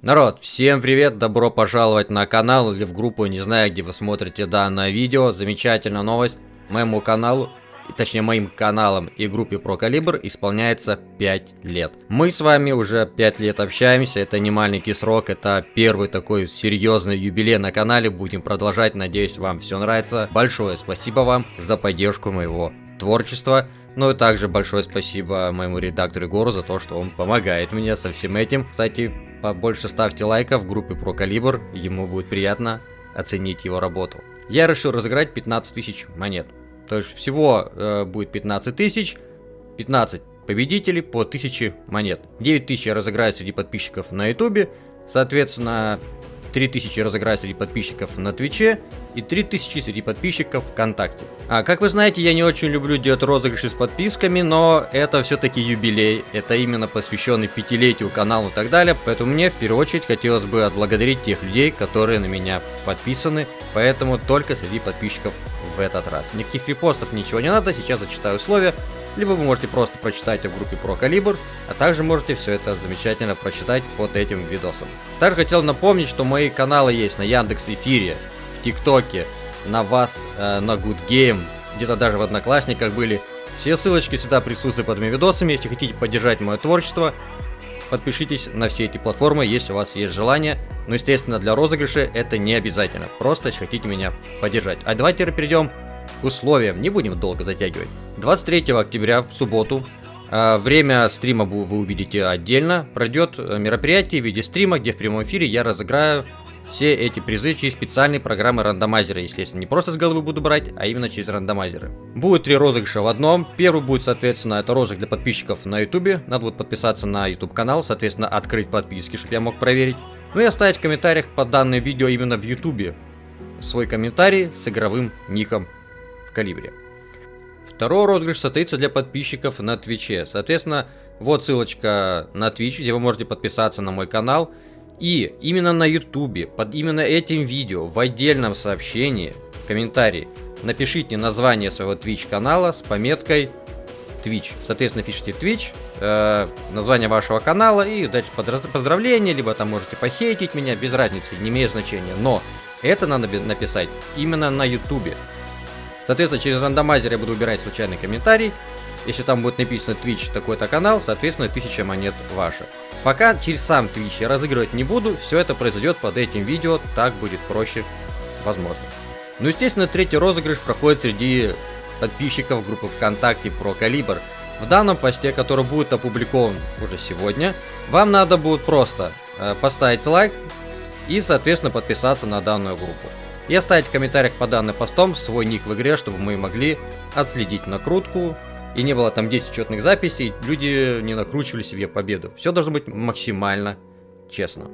Народ, всем привет, добро пожаловать на канал или в группу, не знаю, где вы смотрите данное видео. Замечательная новость, моему каналу, точнее моим каналам и группе Про Калибр исполняется 5 лет. Мы с вами уже 5 лет общаемся, это не маленький срок, это первый такой серьезный юбилей на канале. Будем продолжать, надеюсь вам все нравится. Большое спасибо вам за поддержку моего творчества. Ну и также большое спасибо моему редактору Егору за то, что он помогает мне со всем этим. Кстати, побольше ставьте лайков в группе про калибр, ему будет приятно оценить его работу. Я решил разыграть 15 тысяч монет. То есть всего э, будет 15 тысяч, 15 победителей по 1000 монет. 9 тысяч я разыграю среди подписчиков на ютубе, соответственно 3000 разыграю среди подписчиков на Твиче и 3000 среди подписчиков ВКонтакте. А, как вы знаете, я не очень люблю делать розыгрыши с подписками, но это все-таки юбилей, это именно посвященный пятилетию каналу и так далее, поэтому мне в первую очередь хотелось бы отблагодарить тех людей, которые на меня подписаны, поэтому только среди подписчиков в этот раз. Никаких репостов, ничего не надо, сейчас зачитаю условия, либо вы можете просто прочитать в группе про калибр, а также можете все это замечательно прочитать под этим видосом. Также хотел напомнить, что мои каналы есть на Яндекс Эфире, в ТикТоке, на Вас, э, на Good Game, где-то даже в Одноклассниках были. Все ссылочки всегда присутствуют под моими видосами, если хотите поддержать мое творчество, подпишитесь на все эти платформы, если у вас есть желание. Но, естественно, для розыгрыша это не обязательно. Просто, если хотите меня поддержать. А давайте теперь перейдем к условиям. Не будем долго затягивать. 23 октября в субботу а, Время стрима вы увидите отдельно. Пройдет э, мероприятие в виде стрима, где в прямом эфире я разыграю все эти призы через специальные программы рандомайзера, естественно. Не просто с головы буду брать, а именно через рандомайзеры. Будет три розыгрыша в одном. Первый будет, соответственно, это розыгрыш для подписчиков на ютубе. Надо будет подписаться на YouTube канал, соответственно, открыть подписки, чтобы я мог проверить. Ну и оставить в комментариях под данное видео именно в ютубе свой комментарий с игровым ником в калибре. Второй розыгрыш состоится для подписчиков на Твиче. Соответственно, вот ссылочка на Twitch, где вы можете подписаться на мой канал. И именно на ютубе, под именно этим видео, в отдельном сообщении, в комментарии, напишите название своего Twitch канала с пометкой Twitch. Соответственно, пишите Twitch, э, название вашего канала и дальше поздравления, либо там можете похейтить меня, без разницы, не имеет значения. Но это надо написать именно на ютубе. Соответственно, через рандомайзер я буду выбирать случайный комментарий. Если там будет написано Twitch такой-то канал, соответственно, 1000 монет ваша. Пока через сам Twitch я разыгрывать не буду, все это произойдет под этим видео, так будет проще, возможно. Ну, естественно, третий розыгрыш проходит среди подписчиков группы ВКонтакте про Калибр. В данном посте, который будет опубликован уже сегодня, вам надо будет просто э, поставить лайк и, соответственно, подписаться на данную группу и оставить в комментариях по данным постом свой ник в игре, чтобы мы могли отследить накрутку, и не было там 10 учетных записей, люди не накручивали себе победу. Все должно быть максимально честно.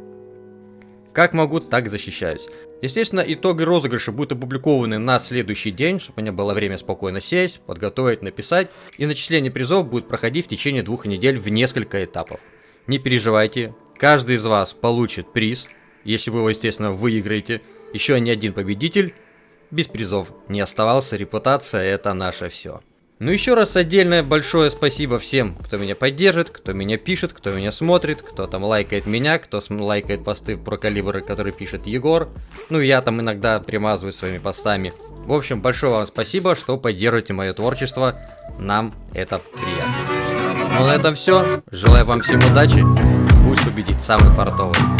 Как могу, так защищаюсь. Естественно, итоги розыгрыша будут опубликованы на следующий день, чтобы у меня было время спокойно сесть, подготовить, написать. И начисление призов будет проходить в течение двух недель в несколько этапов. Не переживайте, каждый из вас получит приз, если вы его, естественно, выиграете. Еще ни один победитель без призов не оставался, репутация это наше все. Ну еще раз отдельное большое спасибо всем, кто меня поддержит, кто меня пишет, кто меня смотрит, кто там лайкает меня, кто лайкает посты про калибры, которые пишет Егор. Ну я там иногда примазываю своими постами. В общем, большое вам спасибо, что поддерживаете мое творчество. Нам это приятно. Ну на этом все. Желаю вам всем удачи. Пусть победит самый фартовый.